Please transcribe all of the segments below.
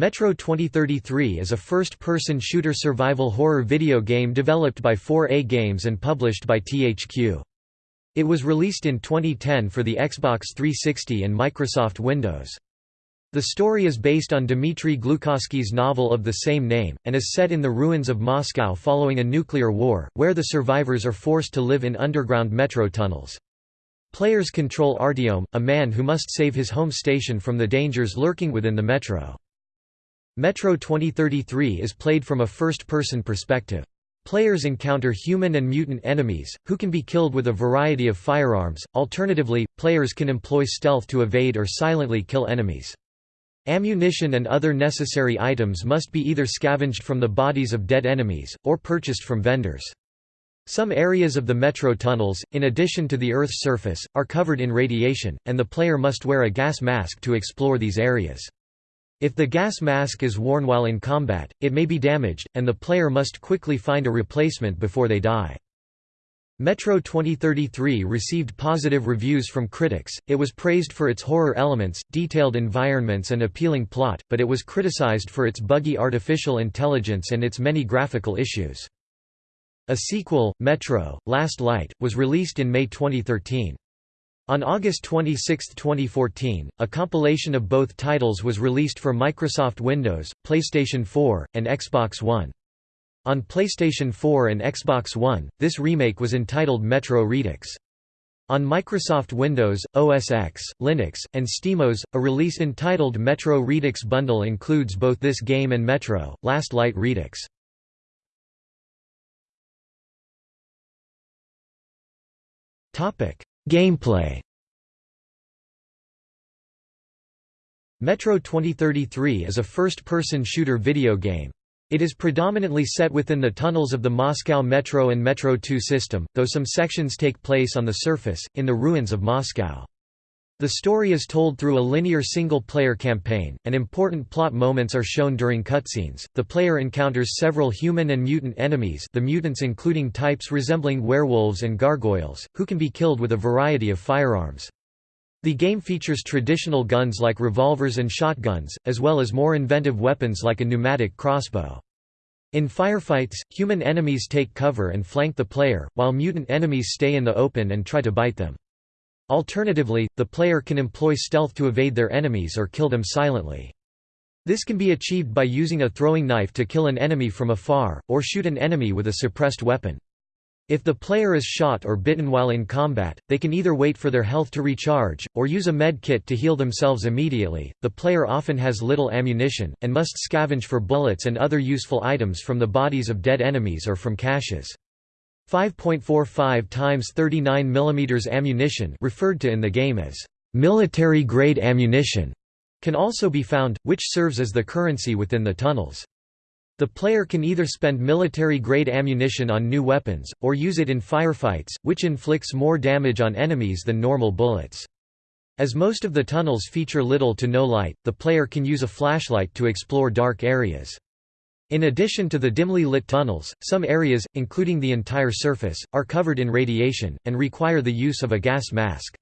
Metro 2033 is a first-person shooter survival horror video game developed by 4A Games and published by THQ. It was released in 2010 for the Xbox 360 and Microsoft Windows. The story is based on Dmitry Glukhovsky's novel of the same name, and is set in the ruins of Moscow following a nuclear war, where the survivors are forced to live in underground metro tunnels. Players control Artyom, a man who must save his home station from the dangers lurking within the metro. Metro 2033 is played from a first-person perspective. Players encounter human and mutant enemies, who can be killed with a variety of firearms, alternatively, players can employ stealth to evade or silently kill enemies. Ammunition and other necessary items must be either scavenged from the bodies of dead enemies, or purchased from vendors. Some areas of the metro tunnels, in addition to the Earth's surface, are covered in radiation, and the player must wear a gas mask to explore these areas. If the gas mask is worn while in combat, it may be damaged, and the player must quickly find a replacement before they die. Metro 2033 received positive reviews from critics, it was praised for its horror elements, detailed environments and appealing plot, but it was criticized for its buggy artificial intelligence and its many graphical issues. A sequel, Metro, Last Light, was released in May 2013. On August 26, 2014, a compilation of both titles was released for Microsoft Windows, PlayStation 4, and Xbox One. On PlayStation 4 and Xbox One, this remake was entitled Metro Redux. On Microsoft Windows, OS X, Linux, and SteamOS, a release entitled Metro Redux Bundle includes both this game and Metro, Last Light Redux. Gameplay Metro 2033 is a first-person shooter video game. It is predominantly set within the tunnels of the Moscow Metro and Metro 2 system, though some sections take place on the surface, in the ruins of Moscow. The story is told through a linear single-player campaign, and important plot moments are shown during cutscenes. The player encounters several human and mutant enemies the mutants including types resembling werewolves and gargoyles, who can be killed with a variety of firearms. The game features traditional guns like revolvers and shotguns, as well as more inventive weapons like a pneumatic crossbow. In firefights, human enemies take cover and flank the player, while mutant enemies stay in the open and try to bite them. Alternatively, the player can employ stealth to evade their enemies or kill them silently. This can be achieved by using a throwing knife to kill an enemy from afar, or shoot an enemy with a suppressed weapon. If the player is shot or bitten while in combat, they can either wait for their health to recharge, or use a med kit to heal themselves immediately. The player often has little ammunition, and must scavenge for bullets and other useful items from the bodies of dead enemies or from caches. 5.45 times 39 mm ammunition referred to in the game as military-grade ammunition can also be found, which serves as the currency within the tunnels. The player can either spend military-grade ammunition on new weapons, or use it in firefights, which inflicts more damage on enemies than normal bullets. As most of the tunnels feature little to no light, the player can use a flashlight to explore dark areas. In addition to the dimly lit tunnels, some areas, including the entire surface, are covered in radiation, and require the use of a gas mask.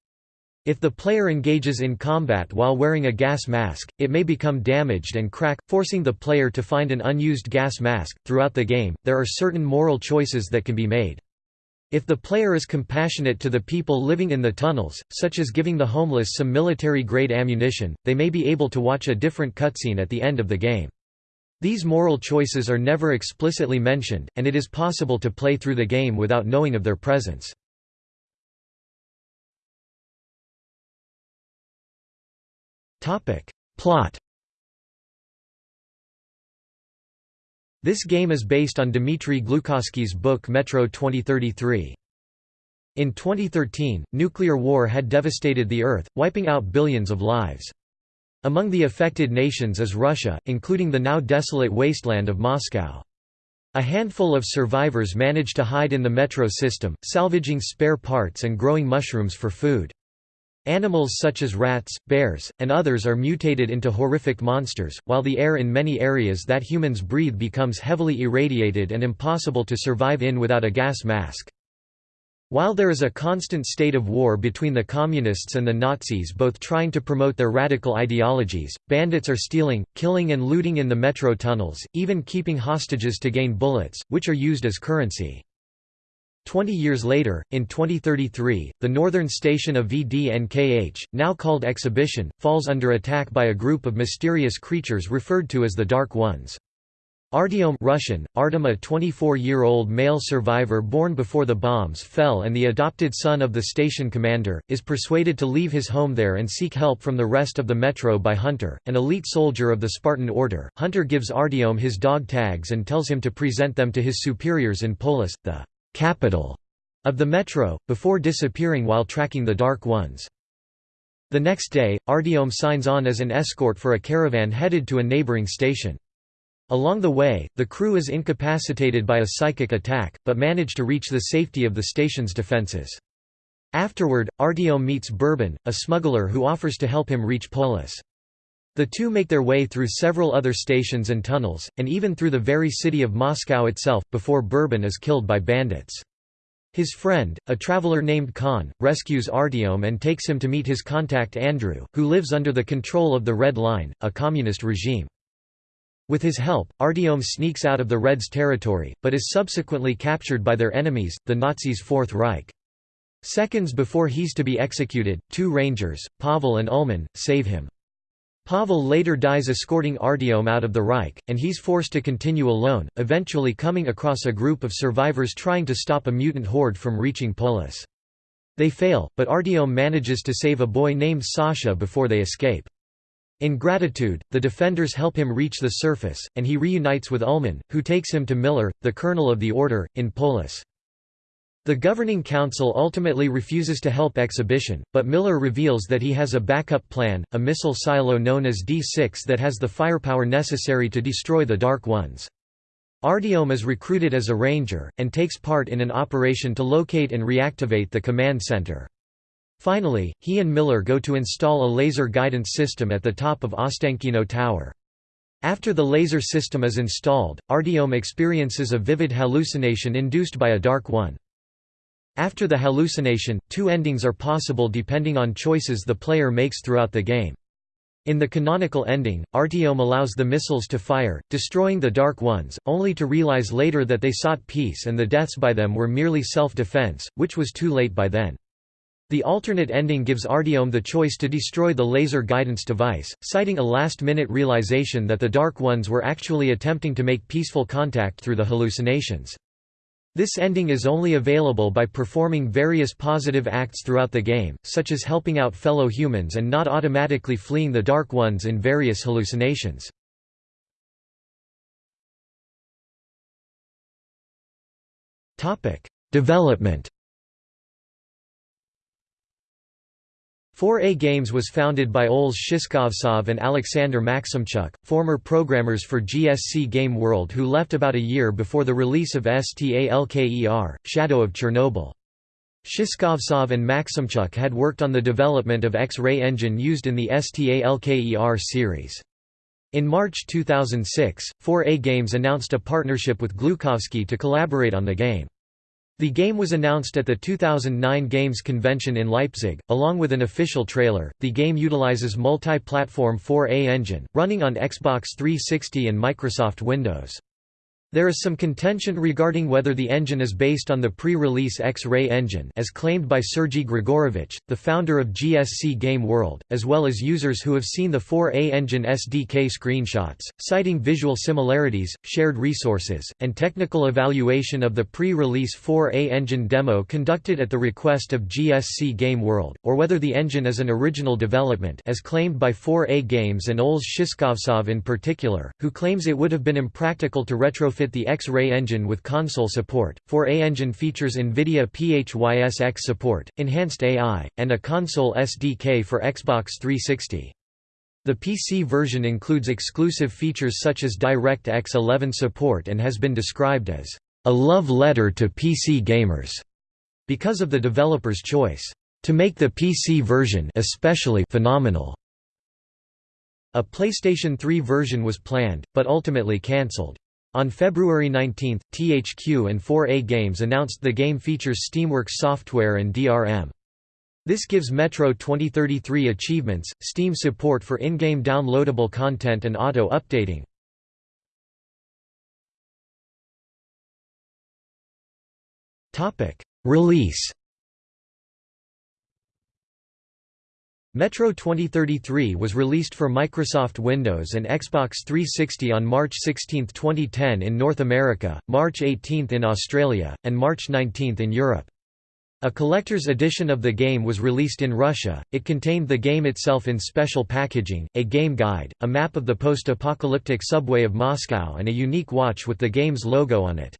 If the player engages in combat while wearing a gas mask, it may become damaged and crack, forcing the player to find an unused gas mask. Throughout the game, there are certain moral choices that can be made. If the player is compassionate to the people living in the tunnels, such as giving the homeless some military-grade ammunition, they may be able to watch a different cutscene at the end of the game. These moral choices are never explicitly mentioned, and it is possible to play through the game without knowing of their presence. Plot This game is based on Dmitry Glukhovsky's book Metro 2033. In 2013, nuclear war had devastated the Earth, wiping out billions of lives. Among the affected nations is Russia, including the now desolate wasteland of Moscow. A handful of survivors manage to hide in the metro system, salvaging spare parts and growing mushrooms for food. Animals such as rats, bears, and others are mutated into horrific monsters, while the air in many areas that humans breathe becomes heavily irradiated and impossible to survive in without a gas mask. While there is a constant state of war between the Communists and the Nazis both trying to promote their radical ideologies, bandits are stealing, killing and looting in the metro tunnels, even keeping hostages to gain bullets, which are used as currency. Twenty years later, in 2033, the northern station of VDNKH, now called Exhibition, falls under attack by a group of mysterious creatures referred to as the Dark Ones. Artyom Russian, Artem a 24-year-old male survivor born before the bombs fell and the adopted son of the station commander, is persuaded to leave his home there and seek help from the rest of the metro by Hunter, an elite soldier of the Spartan Order. Hunter gives Artyom his dog tags and tells him to present them to his superiors in Polis, the capital of the metro, before disappearing while tracking the Dark Ones. The next day, Artyom signs on as an escort for a caravan headed to a neighboring station. Along the way, the crew is incapacitated by a psychic attack, but manage to reach the safety of the station's defenses. Afterward, Artyom meets Bourbon, a smuggler who offers to help him reach Polis. The two make their way through several other stations and tunnels, and even through the very city of Moscow itself, before Bourbon is killed by bandits. His friend, a traveler named Khan, rescues Artyom and takes him to meet his contact Andrew, who lives under the control of the Red Line, a communist regime. With his help, Artyom sneaks out of the Reds' territory, but is subsequently captured by their enemies, the Nazis' Fourth Reich. Seconds before he's to be executed, two rangers, Pavel and Ullman, save him. Pavel later dies escorting Artyom out of the Reich, and he's forced to continue alone, eventually coming across a group of survivors trying to stop a mutant horde from reaching Polis. They fail, but Artyom manages to save a boy named Sasha before they escape. In gratitude, the defenders help him reach the surface, and he reunites with Ullman, who takes him to Miller, the colonel of the order, in Polis. The governing council ultimately refuses to help Exhibition, but Miller reveals that he has a backup plan, a missile silo known as D-6 that has the firepower necessary to destroy the Dark Ones. Artyom is recruited as a ranger, and takes part in an operation to locate and reactivate the command center. Finally, he and Miller go to install a laser guidance system at the top of Ostankino Tower. After the laser system is installed, Artyom experiences a vivid hallucination induced by a Dark One. After the hallucination, two endings are possible depending on choices the player makes throughout the game. In the canonical ending, Artyom allows the missiles to fire, destroying the Dark Ones, only to realize later that they sought peace and the deaths by them were merely self-defense, which was too late by then. The alternate ending gives Artyom the choice to destroy the laser guidance device, citing a last-minute realization that the Dark Ones were actually attempting to make peaceful contact through the hallucinations. This ending is only available by performing various positive acts throughout the game, such as helping out fellow humans and not automatically fleeing the Dark Ones in various hallucinations. Development 4A Games was founded by Oles Shishkovtsov and Alexander Maximchuk, former programmers for GSC Game World who left about a year before the release of STALKER, Shadow of Chernobyl. Shishkovtsov and Maximchuk had worked on the development of X-ray engine used in the STALKER series. In March 2006, 4A Games announced a partnership with Glukhovsky to collaborate on the game. The game was announced at the 2009 Games Convention in Leipzig, along with an official trailer. The game utilizes multi-platform 4A engine, running on Xbox 360 and Microsoft Windows. There is some contention regarding whether the engine is based on the pre-release X-Ray engine as claimed by Sergei Grigorovich, the founder of GSC Game World, as well as users who have seen the 4A engine SDK screenshots, citing visual similarities, shared resources, and technical evaluation of the pre-release 4A engine demo conducted at the request of GSC Game World, or whether the engine is an original development as claimed by 4A Games and Oles Shishkovtsov in particular, who claims it would have been impractical to retrofit fit the X-ray engine with console support. 4A engine features NVIDIA PHYSX support, enhanced AI, and a console SDK for Xbox 360. The PC version includes exclusive features such as DirectX 11 support and has been described as a love letter to PC gamers because of the developer's choice to make the PC version especially phenomenal. A PlayStation 3 version was planned, but ultimately cancelled. On February 19, THQ and 4A Games announced the game features Steamworks software and DRM. This gives Metro 2033 achievements, Steam support for in-game downloadable content and auto-updating. Release Metro 2033 was released for Microsoft Windows and Xbox 360 on March 16, 2010 in North America, March 18 in Australia, and March 19 in Europe. A collector's edition of the game was released in Russia, it contained the game itself in special packaging, a game guide, a map of the post-apocalyptic subway of Moscow and a unique watch with the game's logo on it.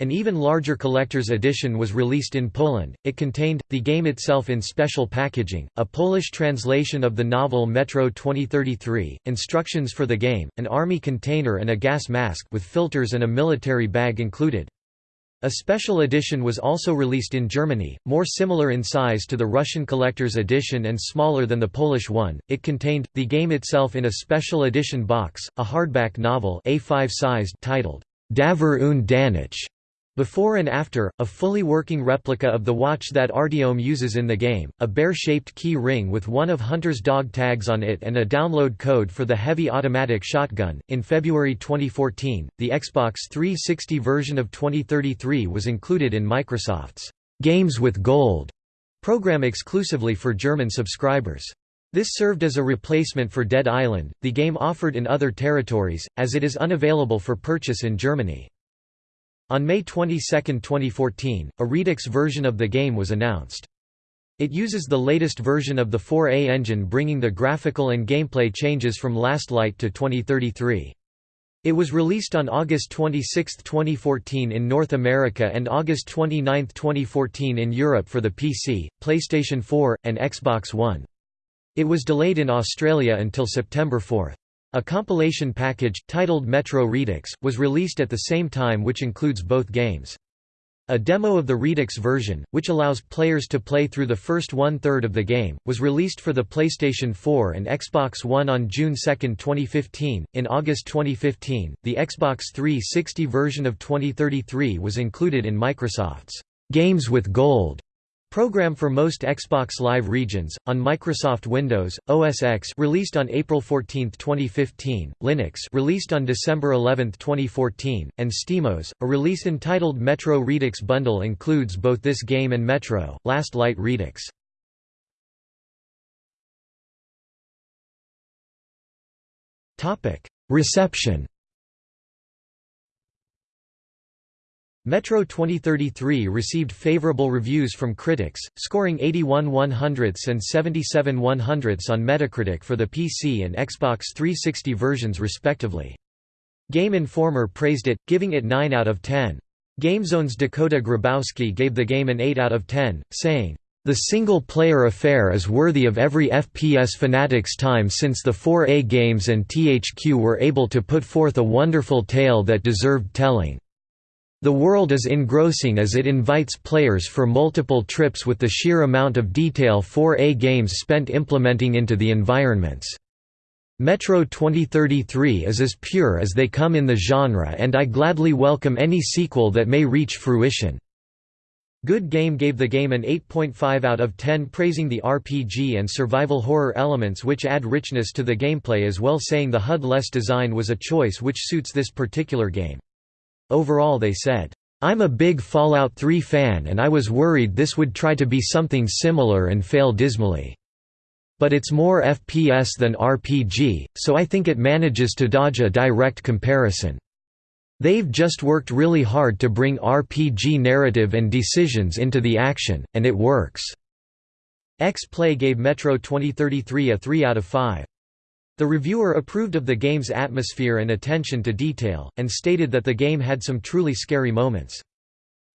An even larger collector's edition was released in Poland. It contained, the game itself in special packaging, a Polish translation of the novel Metro 2033, instructions for the game, an army container and a gas mask with filters and a military bag included. A special edition was also released in Germany, more similar in size to the Russian collector's edition and smaller than the Polish one. It contained, the game itself in a special edition box, a hardback novel A5 sized titled, Davor und Danach, before and after, a fully working replica of the watch that Artyom uses in the game, a bear-shaped key ring with one of Hunter's dog tags on it and a download code for the heavy automatic shotgun. In February 2014, the Xbox 360 version of 2033 was included in Microsoft's Games with Gold program exclusively for German subscribers. This served as a replacement for Dead Island, the game offered in other territories, as it is unavailable for purchase in Germany. On May 22, 2014, a Redux version of the game was announced. It uses the latest version of the 4A engine bringing the graphical and gameplay changes from Last Light to 2033. It was released on August 26, 2014 in North America and August 29, 2014 in Europe for the PC, PlayStation 4, and Xbox One. It was delayed in Australia until September 4. A compilation package, titled Metro Redux, was released at the same time which includes both games. A demo of the Redux version, which allows players to play through the first one-third of the game, was released for the PlayStation 4 and Xbox One on June 2, 2015. In August 2015, the Xbox 360 version of 2033 was included in Microsoft's Games with Gold Program for most Xbox Live regions, on Microsoft Windows, OS X released on April 14, 2015, Linux released on December 11, 2014, and SteamOS, a release entitled Metro Redux Bundle includes both this game and Metro, Last Light Redux. Reception Metro 2033 received favorable reviews from critics, scoring 81 100ths and 77 100ths on Metacritic for the PC and Xbox 360 versions respectively. Game Informer praised it, giving it 9 out of 10. GameZone's Dakota Grabowski gave the game an 8 out of 10, saying, "...the single-player affair is worthy of every FPS fanatic's time since the 4A games and THQ were able to put forth a wonderful tale that deserved telling." The world is engrossing as it invites players for multiple trips with the sheer amount of detail 4A games spent implementing into the environments. Metro 2033 is as pure as they come in the genre and I gladly welcome any sequel that may reach fruition. Good Game gave the game an 8.5 out of 10 praising the RPG and survival horror elements which add richness to the gameplay as well saying the HUD-less design was a choice which suits this particular game. Overall they said, "...I'm a big Fallout 3 fan and I was worried this would try to be something similar and fail dismally. But it's more FPS than RPG, so I think it manages to dodge a direct comparison. They've just worked really hard to bring RPG narrative and decisions into the action, and it works." X-Play gave Metro 2033 a 3 out of 5. The reviewer approved of the game's atmosphere and attention to detail, and stated that the game had some truly scary moments.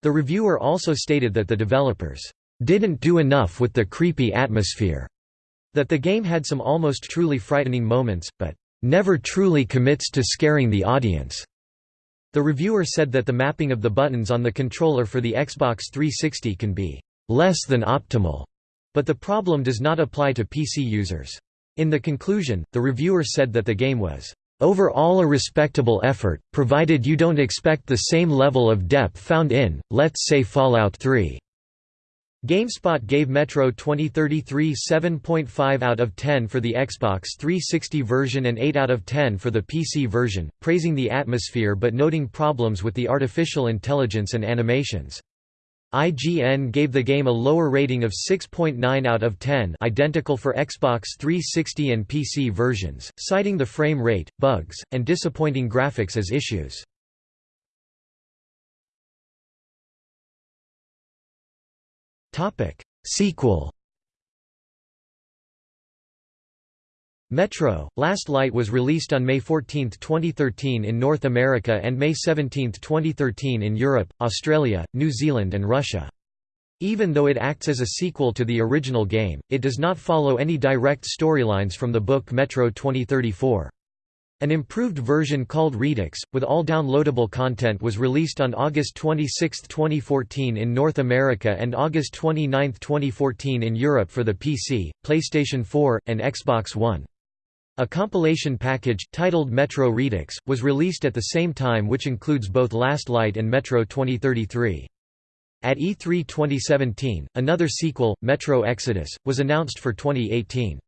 The reviewer also stated that the developers didn't do enough with the creepy atmosphere, that the game had some almost truly frightening moments, but never truly commits to scaring the audience. The reviewer said that the mapping of the buttons on the controller for the Xbox 360 can be less than optimal, but the problem does not apply to PC users. In the conclusion, the reviewer said that the game was Overall a respectable effort, provided you don't expect the same level of depth found in, let's say Fallout 3. GameSpot gave Metro 2033 7.5 out of 10 for the Xbox 360 version and 8 out of 10 for the PC version, praising the atmosphere but noting problems with the artificial intelligence and animations. IGN gave the game a lower rating of 6.9 out of 10 identical for Xbox 360 and PC versions, citing the frame rate, bugs, and disappointing graphics as issues. Sequel Metro, Last Light was released on May 14, 2013 in North America and May 17, 2013 in Europe, Australia, New Zealand and Russia. Even though it acts as a sequel to the original game, it does not follow any direct storylines from the book Metro 2034. An improved version called Redux, with all downloadable content was released on August 26, 2014 in North America and August 29, 2014 in Europe for the PC, PlayStation 4, and Xbox One. A compilation package, titled Metro Redux, was released at the same time which includes both Last Light and Metro 2033. At E3 2017, another sequel, Metro Exodus, was announced for 2018.